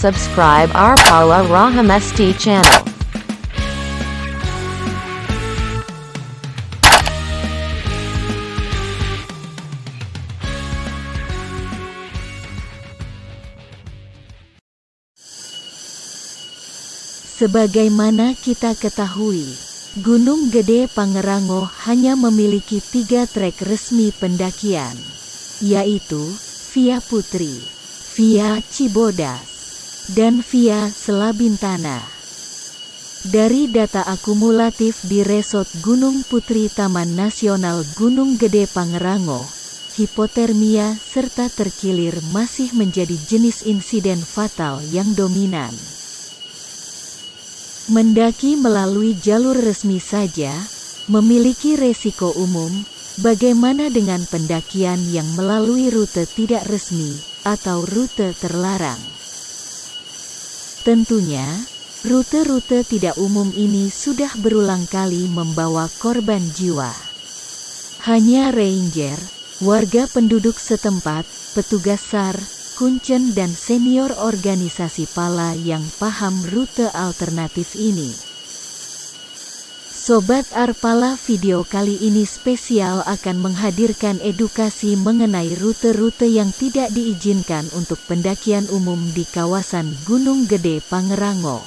subscribe our Paula Rahamesti channel. Sebagaimana kita ketahui, Gunung Gede Pangerango hanya memiliki tiga trek resmi pendakian, yaitu Via Putri, Via Cibodas, dan Via Selabintana. Dari data akumulatif di Resort Gunung Putri Taman Nasional Gunung Gede Pangerango, hipotermia serta terkilir masih menjadi jenis insiden fatal yang dominan. Mendaki melalui jalur resmi saja, memiliki resiko umum, bagaimana dengan pendakian yang melalui rute tidak resmi, atau rute terlarang. Tentunya, rute-rute tidak umum ini sudah berulang kali membawa korban jiwa. Hanya ranger, warga penduduk setempat, petugas SAR, kuncen dan senior organisasi pala yang paham rute alternatif ini. Sobat Arpala video kali ini spesial akan menghadirkan edukasi mengenai rute-rute yang tidak diizinkan untuk pendakian umum di kawasan Gunung Gede Pangerango.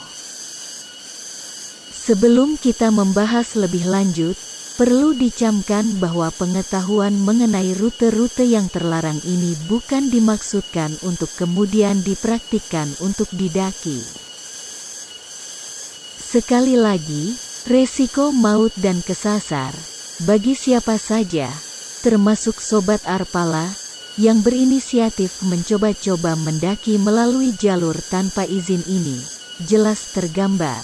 Sebelum kita membahas lebih lanjut, perlu dicamkan bahwa pengetahuan mengenai rute-rute yang terlarang ini bukan dimaksudkan untuk kemudian dipraktikkan untuk didaki. Sekali lagi, Resiko maut dan kesasar, bagi siapa saja, termasuk Sobat Arpala, yang berinisiatif mencoba-coba mendaki melalui jalur tanpa izin ini, jelas tergambar.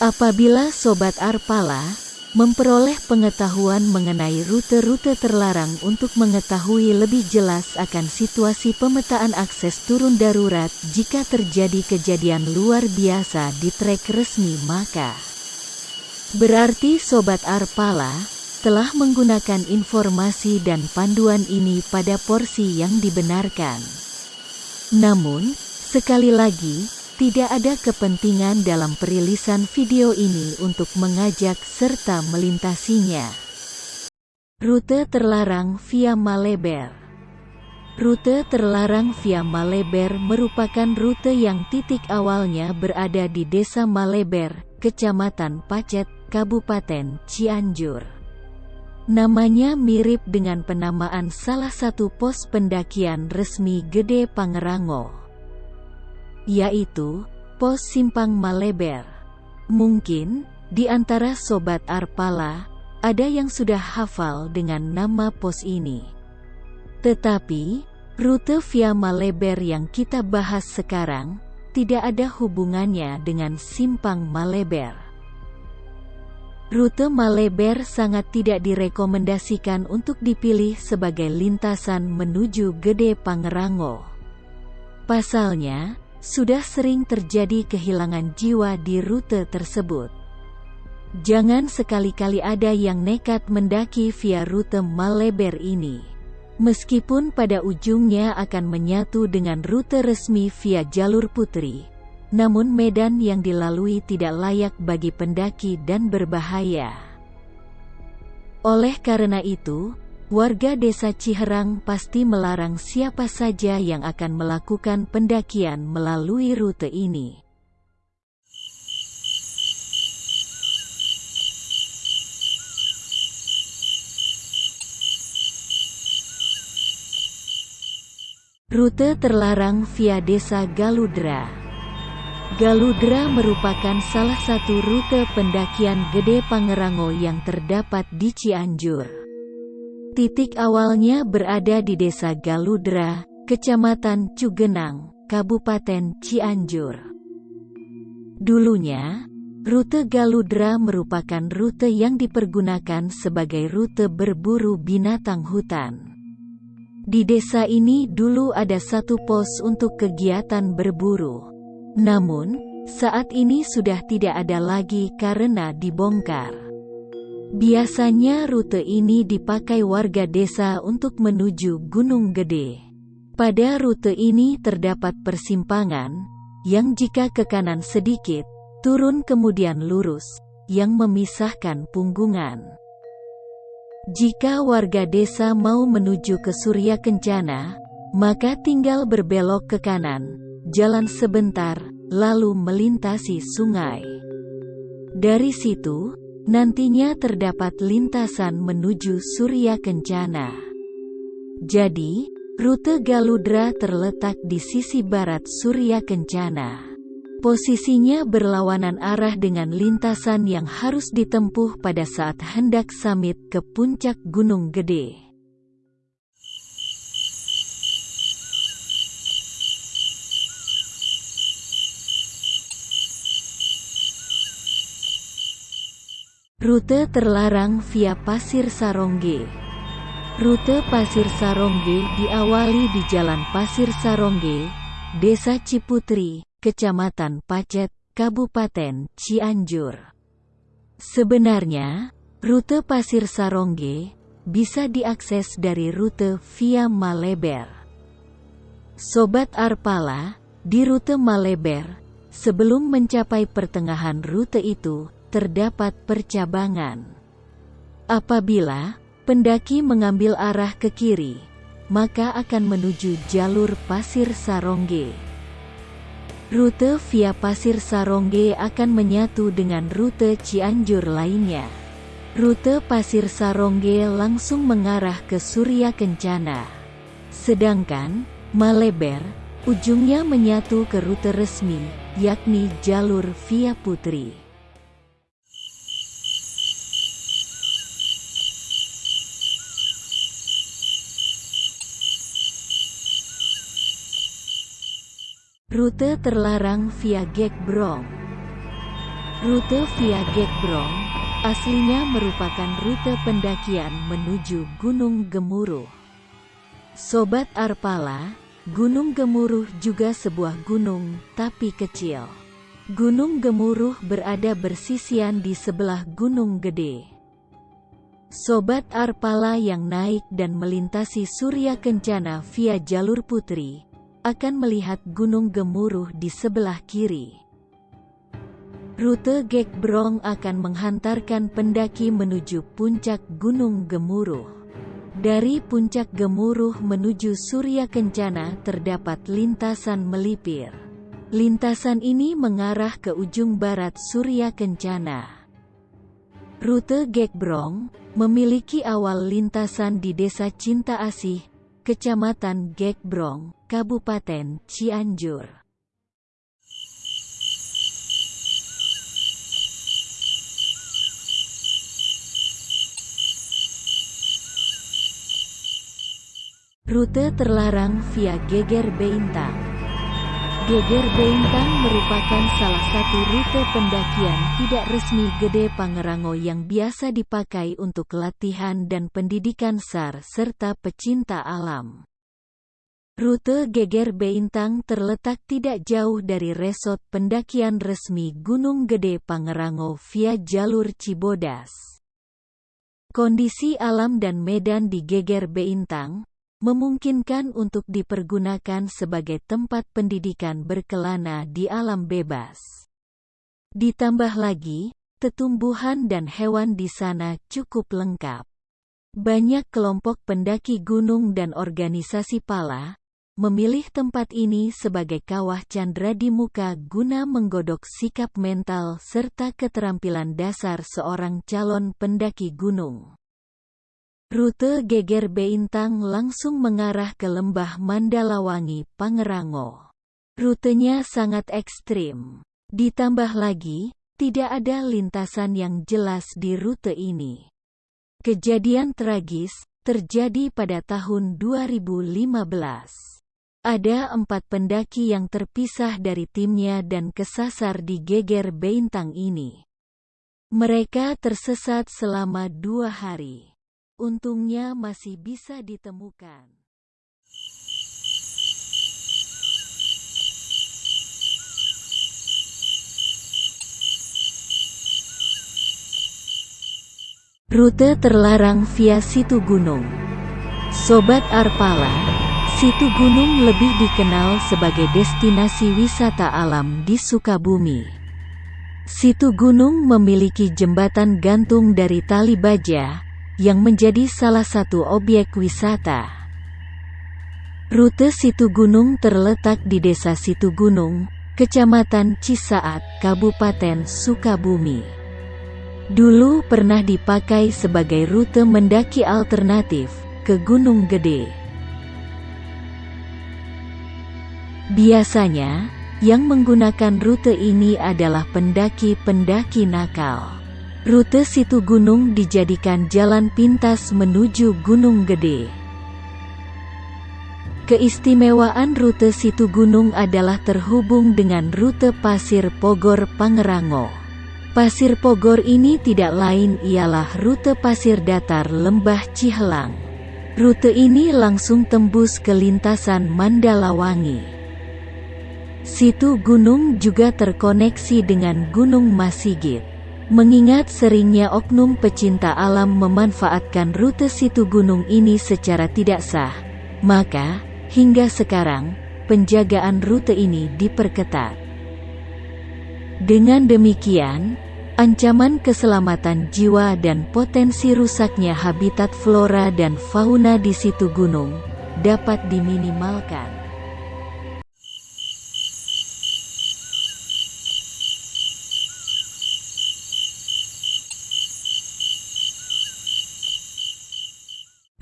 Apabila Sobat Arpala, memperoleh pengetahuan mengenai rute-rute terlarang untuk mengetahui lebih jelas akan situasi pemetaan akses turun darurat jika terjadi kejadian luar biasa di trek resmi maka berarti Sobat Arpala telah menggunakan informasi dan panduan ini pada porsi yang dibenarkan. Namun, sekali lagi, tidak ada kepentingan dalam perilisan video ini untuk mengajak serta melintasinya. Rute terlarang via Maleber Rute terlarang via Maleber merupakan rute yang titik awalnya berada di Desa Maleber, Kecamatan Pacet, Kabupaten Cianjur. Namanya mirip dengan penamaan salah satu pos pendakian resmi Gede Pangerango yaitu Pos Simpang Maleber. Mungkin, di antara Sobat Arpala, ada yang sudah hafal dengan nama pos ini. Tetapi, rute via Maleber yang kita bahas sekarang, tidak ada hubungannya dengan Simpang Maleber. Rute Maleber sangat tidak direkomendasikan untuk dipilih sebagai lintasan menuju Gede Pangerango. Pasalnya, sudah sering terjadi kehilangan jiwa di rute tersebut. Jangan sekali-kali ada yang nekat mendaki via rute Maleber ini. Meskipun pada ujungnya akan menyatu dengan rute resmi via jalur putri, namun medan yang dilalui tidak layak bagi pendaki dan berbahaya. Oleh karena itu, Warga desa Ciherang pasti melarang siapa saja yang akan melakukan pendakian melalui rute ini. Rute terlarang via desa Galudra Galudra merupakan salah satu rute pendakian Gede Pangerango yang terdapat di Cianjur. Titik awalnya berada di Desa Galudra, Kecamatan Cugenang, Kabupaten Cianjur. Dulunya, rute Galudra merupakan rute yang dipergunakan sebagai rute berburu binatang hutan. Di desa ini dulu ada satu pos untuk kegiatan berburu. Namun, saat ini sudah tidak ada lagi karena dibongkar. Biasanya rute ini dipakai warga desa untuk menuju Gunung Gede. Pada rute ini terdapat persimpangan, yang jika ke kanan sedikit, turun kemudian lurus, yang memisahkan punggungan. Jika warga desa mau menuju ke Surya Kencana, maka tinggal berbelok ke kanan, jalan sebentar, lalu melintasi sungai. Dari situ, nantinya terdapat lintasan menuju Surya Kencana. Jadi, Rute Galudra terletak di sisi barat Surya Kencana. Posisinya berlawanan arah dengan lintasan yang harus ditempuh pada saat hendak samit ke puncak Gunung Gede. Rute terlarang via Pasir Sarongge Rute Pasir Sarongge diawali di Jalan Pasir Sarongge, Desa Ciputri, Kecamatan Pacet, Kabupaten Cianjur. Sebenarnya, rute Pasir Sarongge bisa diakses dari rute via Maleber. Sobat Arpala, di rute Maleber, sebelum mencapai pertengahan rute itu, terdapat percabangan. Apabila pendaki mengambil arah ke kiri, maka akan menuju jalur Pasir Sarongge. Rute via Pasir Sarongge akan menyatu dengan rute Cianjur lainnya. Rute Pasir Sarongge langsung mengarah ke Surya Kencana. Sedangkan, Maleber, ujungnya menyatu ke rute resmi, yakni jalur via Putri. Rute terlarang via Gekbrong Rute via Gekbrong, aslinya merupakan rute pendakian menuju Gunung Gemuruh. Sobat Arpala, Gunung Gemuruh juga sebuah gunung, tapi kecil. Gunung Gemuruh berada bersisian di sebelah Gunung Gede. Sobat Arpala yang naik dan melintasi Surya Kencana via jalur putri, akan melihat Gunung Gemuruh di sebelah kiri. Rute Gekbrong akan menghantarkan pendaki menuju puncak Gunung Gemuruh. Dari puncak Gemuruh menuju Surya Kencana terdapat lintasan melipir. Lintasan ini mengarah ke ujung barat Surya Kencana. Rute Gekbrong memiliki awal lintasan di Desa Cinta Asih, Kecamatan Gekbrong, Kabupaten Cianjur. Rute terlarang via Geger Beintang Geger Beintang merupakan salah satu rute pendakian tidak resmi Gede Pangerango yang biasa dipakai untuk latihan dan pendidikan SAR serta pecinta alam. Rute Geger Beintang terletak tidak jauh dari resort pendakian resmi Gunung Gede Pangerango via jalur Cibodas. Kondisi alam dan medan di Geger Beintang, memungkinkan untuk dipergunakan sebagai tempat pendidikan berkelana di alam bebas. Ditambah lagi, tetumbuhan dan hewan di sana cukup lengkap. Banyak kelompok pendaki gunung dan organisasi pala, memilih tempat ini sebagai kawah candra di muka guna menggodok sikap mental serta keterampilan dasar seorang calon pendaki gunung. Rute Geger Beintang langsung mengarah ke lembah Mandalawangi, Pangerango. Rutenya sangat ekstrim. Ditambah lagi, tidak ada lintasan yang jelas di rute ini. Kejadian tragis terjadi pada tahun 2015. Ada empat pendaki yang terpisah dari timnya dan kesasar di Geger Beintang ini. Mereka tersesat selama dua hari. Untungnya masih bisa ditemukan. Rute terlarang via situ gunung. Sobat Arpala, Situ Gunung lebih dikenal sebagai destinasi wisata alam di Sukabumi. Situ Gunung memiliki jembatan gantung dari tali baja, yang menjadi salah satu objek wisata. Rute Situ Gunung terletak di Desa Situ Gunung, Kecamatan Cisaat, Kabupaten Sukabumi. Dulu pernah dipakai sebagai rute mendaki alternatif ke Gunung Gede. Biasanya, yang menggunakan rute ini adalah pendaki-pendaki nakal. Rute situ gunung dijadikan jalan pintas menuju Gunung Gede. Keistimewaan rute situ gunung adalah terhubung dengan rute Pasir Pogor Pangerango. Pasir Pogor ini tidak lain ialah rute pasir datar lembah Cihelang. Rute ini langsung tembus ke lintasan Mandalawangi. Situ gunung juga terkoneksi dengan Gunung Masigit. Mengingat seringnya oknum pecinta alam memanfaatkan rute situ gunung ini secara tidak sah, maka, hingga sekarang, penjagaan rute ini diperketat. Dengan demikian, ancaman keselamatan jiwa dan potensi rusaknya habitat flora dan fauna di situ gunung, dapat diminimalkan.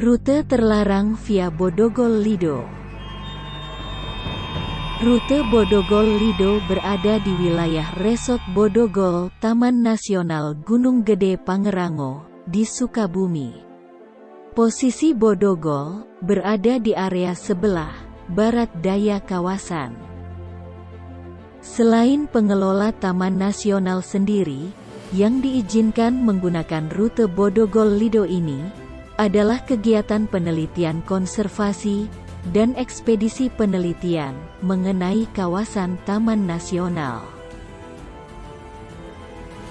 Rute terlarang via Bodogol Lido Rute Bodogol Lido berada di wilayah Resort Bodogol, Taman Nasional Gunung Gede Pangerango, di Sukabumi. Posisi Bodogol berada di area sebelah barat daya kawasan. Selain pengelola Taman Nasional sendiri, yang diizinkan menggunakan rute Bodogol Lido ini, adalah kegiatan penelitian konservasi dan ekspedisi penelitian mengenai kawasan Taman Nasional.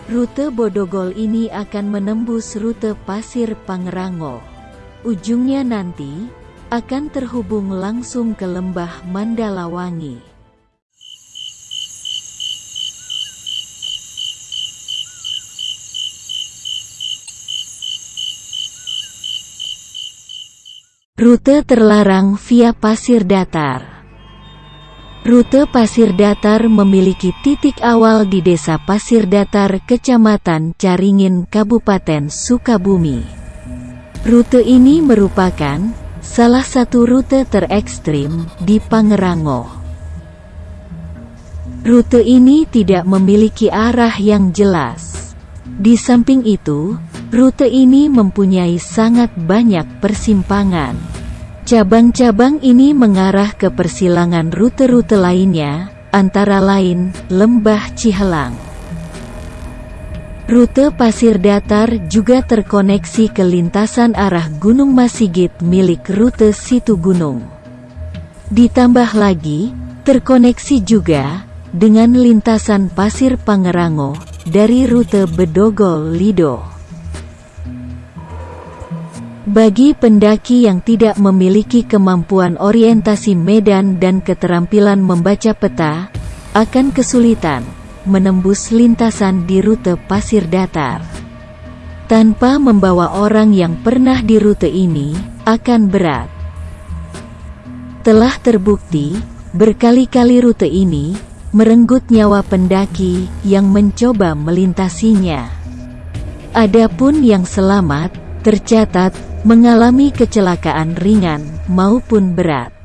Rute Bodogol ini akan menembus rute Pasir Pangrango. Ujungnya nanti akan terhubung langsung ke lembah Mandalawangi. Rute terlarang via pasir datar Rute pasir datar memiliki titik awal di Desa Pasir Datar, Kecamatan Caringin, Kabupaten Sukabumi. Rute ini merupakan salah satu rute terekstrim di Pangerango. Rute ini tidak memiliki arah yang jelas. Di samping itu, rute ini mempunyai sangat banyak persimpangan. Cabang-cabang ini mengarah ke persilangan rute-rute lainnya, antara lain, Lembah Cihelang. Rute pasir datar juga terkoneksi ke lintasan arah Gunung Masigit milik rute Situ Gunung. Ditambah lagi, terkoneksi juga dengan lintasan Pasir Pangerango dari rute Bedogol Lido. Bagi pendaki yang tidak memiliki kemampuan orientasi medan dan keterampilan membaca peta, akan kesulitan menembus lintasan di rute pasir datar. Tanpa membawa orang yang pernah di rute ini, akan berat. Telah terbukti, berkali-kali rute ini merenggut nyawa pendaki yang mencoba melintasinya. Adapun yang selamat, tercatat mengalami kecelakaan ringan maupun berat.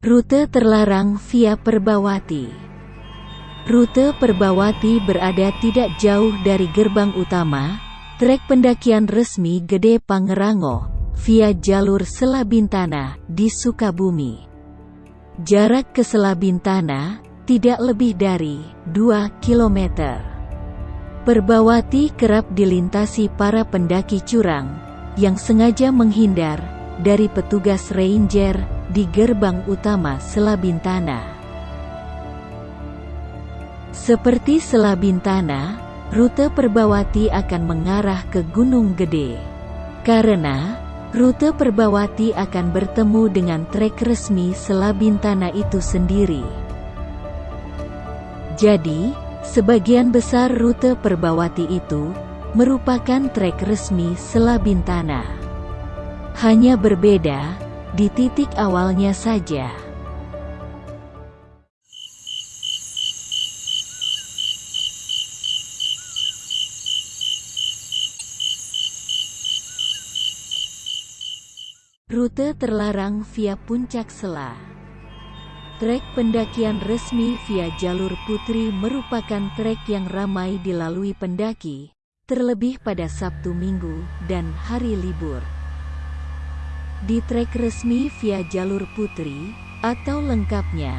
Rute terlarang via Perbawati Rute Perbawati berada tidak jauh dari gerbang utama, trek pendakian resmi Gede Pangerango, via jalur Selabintana di Sukabumi. Jarak ke Selabintana tidak lebih dari 2 km. Perbawati kerap dilintasi para pendaki curang yang sengaja menghindar dari petugas ranger di gerbang utama Selabintana. Seperti Selabintana, rute Perbawati akan mengarah ke Gunung Gede. Karena, rute Perbawati akan bertemu dengan trek resmi Selabintana itu sendiri. Jadi, sebagian besar rute Perbawati itu merupakan trek resmi Selabintana. Hanya berbeda di titik awalnya saja. Rute terlarang via Puncak Sela Trek pendakian resmi via jalur putri merupakan trek yang ramai dilalui pendaki, terlebih pada Sabtu Minggu dan hari libur. Di trek resmi via jalur putri, atau lengkapnya,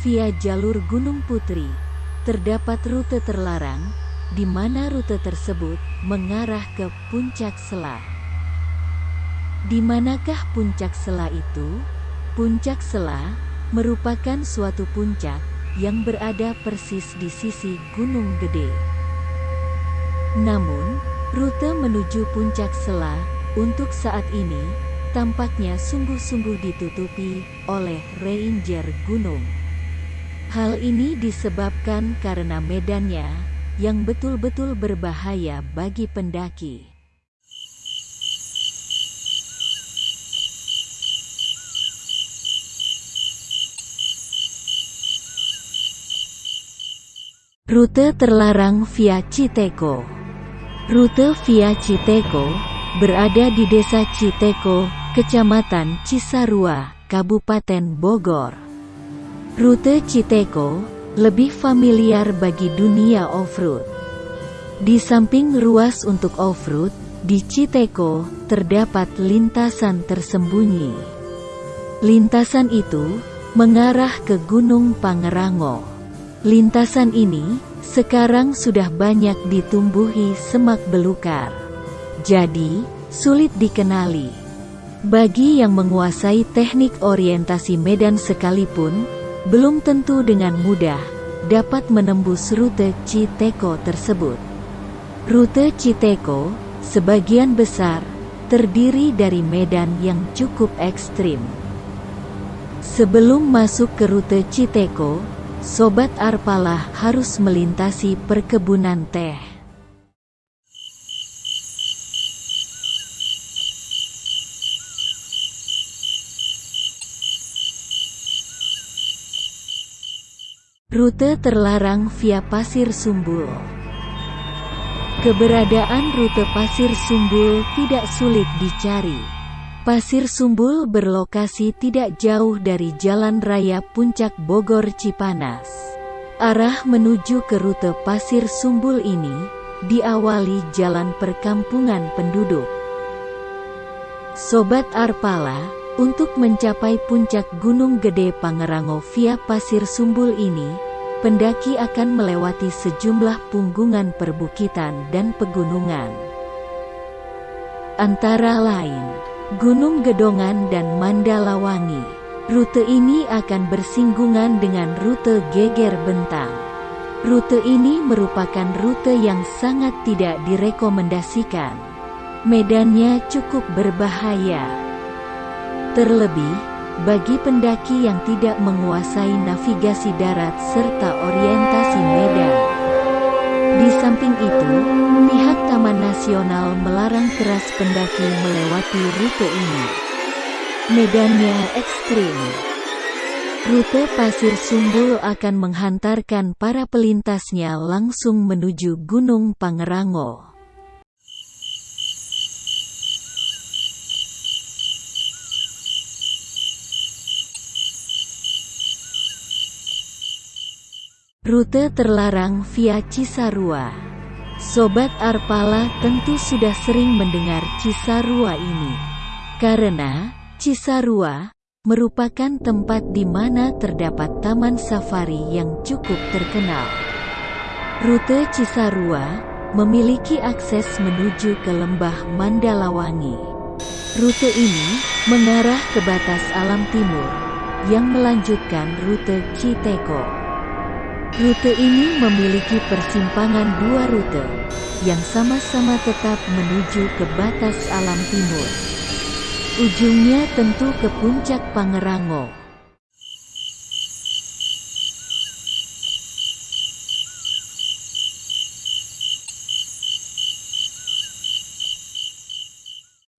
via jalur Gunung Putri, terdapat rute terlarang, di mana rute tersebut mengarah ke Puncak Sela. Di manakah puncak Sela itu? Puncak Sela merupakan suatu puncak yang berada persis di sisi Gunung Gede. Namun, rute menuju puncak Sela untuk saat ini tampaknya sungguh-sungguh ditutupi oleh ranger gunung. Hal ini disebabkan karena medannya yang betul-betul berbahaya bagi pendaki. Rute terlarang via Citeko Rute via Citeko berada di desa Citeko, Kecamatan Cisarua, Kabupaten Bogor. Rute Citeko lebih familiar bagi dunia off-road. Di samping ruas untuk off-road, di Citeko terdapat lintasan tersembunyi. Lintasan itu mengarah ke Gunung Pangerango. Lintasan ini sekarang sudah banyak ditumbuhi semak belukar. Jadi, sulit dikenali. Bagi yang menguasai teknik orientasi medan sekalipun, belum tentu dengan mudah dapat menembus rute Citeko tersebut. Rute Citeko, sebagian besar, terdiri dari medan yang cukup ekstrim. Sebelum masuk ke rute Citeko, Sobat Arpalah harus melintasi perkebunan teh. Rute terlarang via Pasir Sumbul Keberadaan rute Pasir Sumbul tidak sulit dicari. Pasir Sumbul berlokasi tidak jauh dari Jalan Raya Puncak Bogor Cipanas. Arah menuju ke rute Pasir Sumbul ini, diawali jalan perkampungan penduduk. Sobat Arpala, untuk mencapai puncak Gunung Gede Pangerango via Pasir Sumbul ini, pendaki akan melewati sejumlah punggungan perbukitan dan pegunungan. Antara lain, Gunung Gedongan dan Mandalawangi. Rute ini akan bersinggungan dengan rute Geger Bentang. Rute ini merupakan rute yang sangat tidak direkomendasikan. Medannya cukup berbahaya. Terlebih, bagi pendaki yang tidak menguasai navigasi darat serta orientasi medan. Di samping itu, pihak Taman Nasional melarang keras pendaki melewati rute ini. Medannya ekstrim. Rute Pasir Sumbul akan menghantarkan para pelintasnya langsung menuju Gunung Pangerango. Rute terlarang via Cisarua Sobat Arpala tentu sudah sering mendengar Cisarua ini. Karena, Cisarua merupakan tempat di mana terdapat taman safari yang cukup terkenal. Rute Cisarua memiliki akses menuju ke lembah Mandalawangi. Rute ini mengarah ke batas alam timur yang melanjutkan rute Citeko. Rute ini memiliki persimpangan dua rute, yang sama-sama tetap menuju ke batas alam timur. Ujungnya tentu ke puncak Pangerango.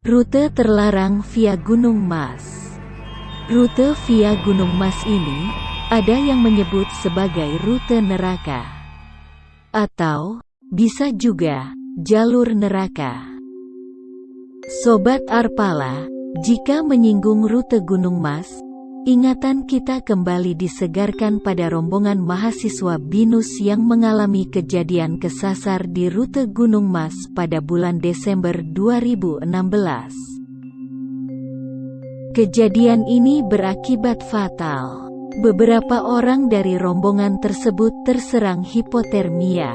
Rute terlarang via Gunung Mas Rute via Gunung Mas ini, ada yang menyebut sebagai rute neraka. Atau, bisa juga, jalur neraka. Sobat Arpala, jika menyinggung rute Gunung Mas, Ingatan kita kembali disegarkan pada rombongan mahasiswa BINUS yang mengalami kejadian kesasar di rute Gunung Mas pada bulan Desember 2016. Kejadian ini berakibat fatal. Beberapa orang dari rombongan tersebut terserang hipotermia.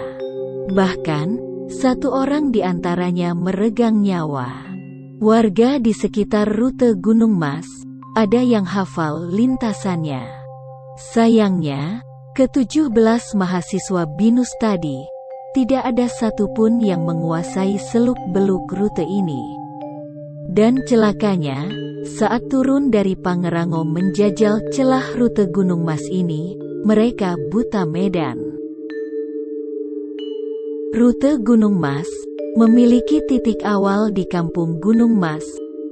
Bahkan, satu orang di antaranya meregang nyawa. Warga di sekitar rute Gunung Mas, ada yang hafal lintasannya. Sayangnya, ke-17 mahasiswa BINUS tadi, tidak ada satupun yang menguasai seluk-beluk rute ini. Dan celakanya, saat turun dari Pangerango menjajal celah rute Gunung Mas ini, mereka buta medan. Rute Gunung Mas memiliki titik awal di Kampung Gunung Mas,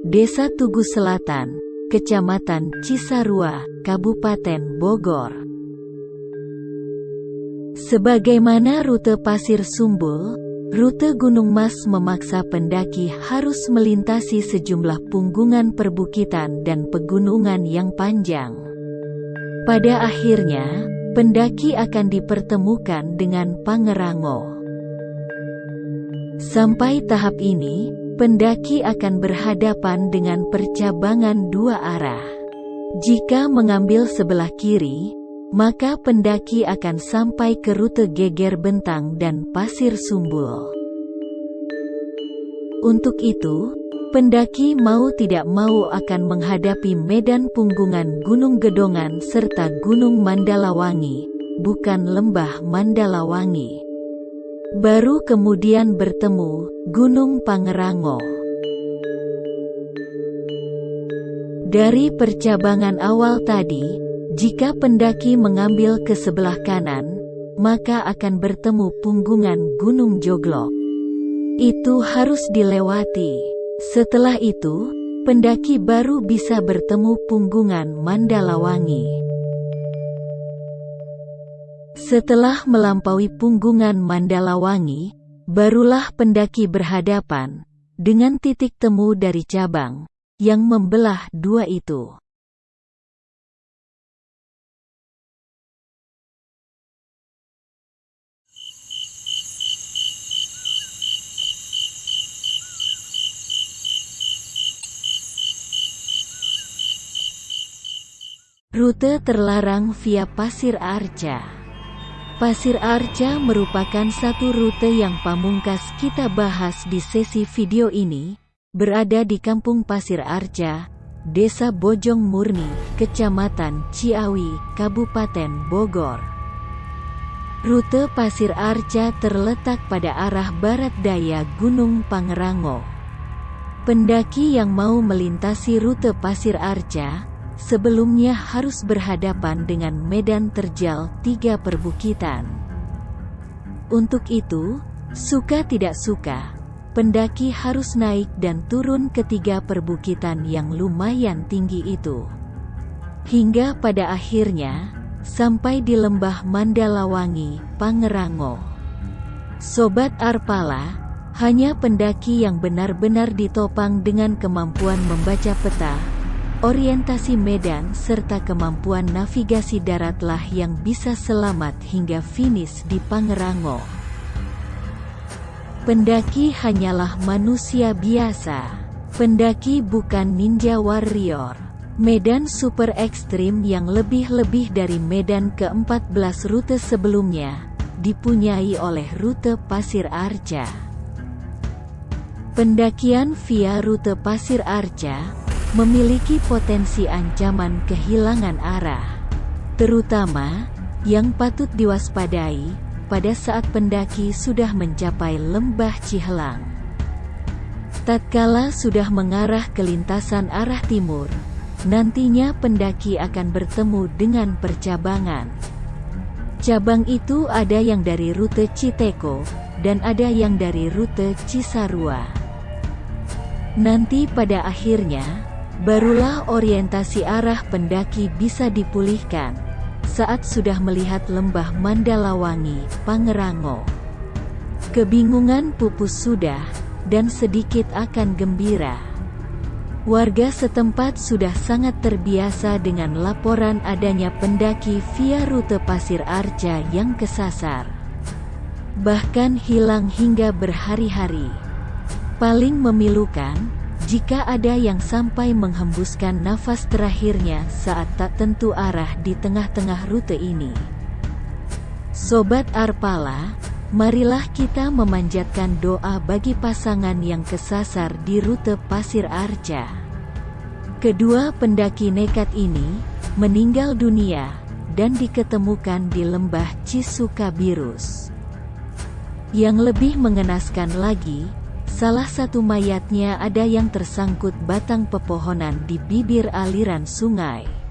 Desa Tugu Selatan, Kecamatan Cisarua, Kabupaten Bogor. Sebagaimana rute Pasir Sumbul, rute Gunung Mas memaksa pendaki harus melintasi sejumlah punggungan perbukitan dan pegunungan yang panjang. Pada akhirnya, pendaki akan dipertemukan dengan Pangerango. Sampai tahap ini, pendaki akan berhadapan dengan percabangan dua arah. Jika mengambil sebelah kiri, maka pendaki akan sampai ke rute Geger Bentang dan Pasir Sumbul. Untuk itu, pendaki mau tidak mau akan menghadapi medan punggungan Gunung Gedongan serta Gunung Mandalawangi, bukan lembah Mandalawangi. Baru kemudian bertemu Gunung Pangerango. Dari percabangan awal tadi, jika pendaki mengambil ke sebelah kanan, maka akan bertemu punggungan Gunung Joglok. Itu harus dilewati. Setelah itu, pendaki baru bisa bertemu punggungan Mandalawangi. Setelah melampaui punggungan Mandalawangi, barulah pendaki berhadapan dengan titik temu dari cabang yang membelah dua itu. Rute terlarang via Pasir Arca Pasir Arca merupakan satu rute yang pamungkas kita bahas di sesi video ini, berada di Kampung Pasir Arca, Desa Bojong Murni, Kecamatan Ciawi, Kabupaten Bogor. Rute Pasir Arca terletak pada arah barat daya Gunung Pangerango. Pendaki yang mau melintasi rute Pasir Arca, sebelumnya harus berhadapan dengan medan terjal tiga perbukitan. Untuk itu, suka tidak suka, pendaki harus naik dan turun ketiga perbukitan yang lumayan tinggi itu. Hingga pada akhirnya, sampai di lembah Mandalawangi, Pangerango. Sobat Arpala, hanya pendaki yang benar-benar ditopang dengan kemampuan membaca peta, orientasi medan serta kemampuan navigasi daratlah yang bisa selamat hingga finish di Pangerango. Pendaki hanyalah manusia biasa. Pendaki bukan ninja warrior. Medan super ekstrim yang lebih-lebih dari medan ke-14 rute sebelumnya, dipunyai oleh rute Pasir Arca. Pendakian via rute Pasir Arca memiliki potensi ancaman kehilangan arah. Terutama, Yang patut diwaspadai, pada saat pendaki sudah mencapai lembah Cihelang. Tatkala sudah mengarah ke lintasan arah timur, nantinya pendaki akan bertemu dengan percabangan. Cabang itu ada yang dari rute Citeko, dan ada yang dari rute Cisarua. Nanti pada akhirnya, barulah orientasi arah pendaki bisa dipulihkan, saat sudah melihat lembah Mandalawangi, Pangerango. Kebingungan pupus sudah, dan sedikit akan gembira. Warga setempat sudah sangat terbiasa dengan laporan adanya pendaki via rute Pasir Arca yang kesasar. Bahkan hilang hingga berhari-hari. Paling memilukan, jika ada yang sampai menghembuskan nafas terakhirnya saat tak tentu arah di tengah-tengah rute ini. Sobat Arpala, marilah kita memanjatkan doa bagi pasangan yang kesasar di rute Pasir Arca. Kedua pendaki nekat ini meninggal dunia dan diketemukan di lembah Cisukabirus. Yang lebih mengenaskan lagi, salah satu mayatnya ada yang tersangkut batang pepohonan di bibir aliran sungai.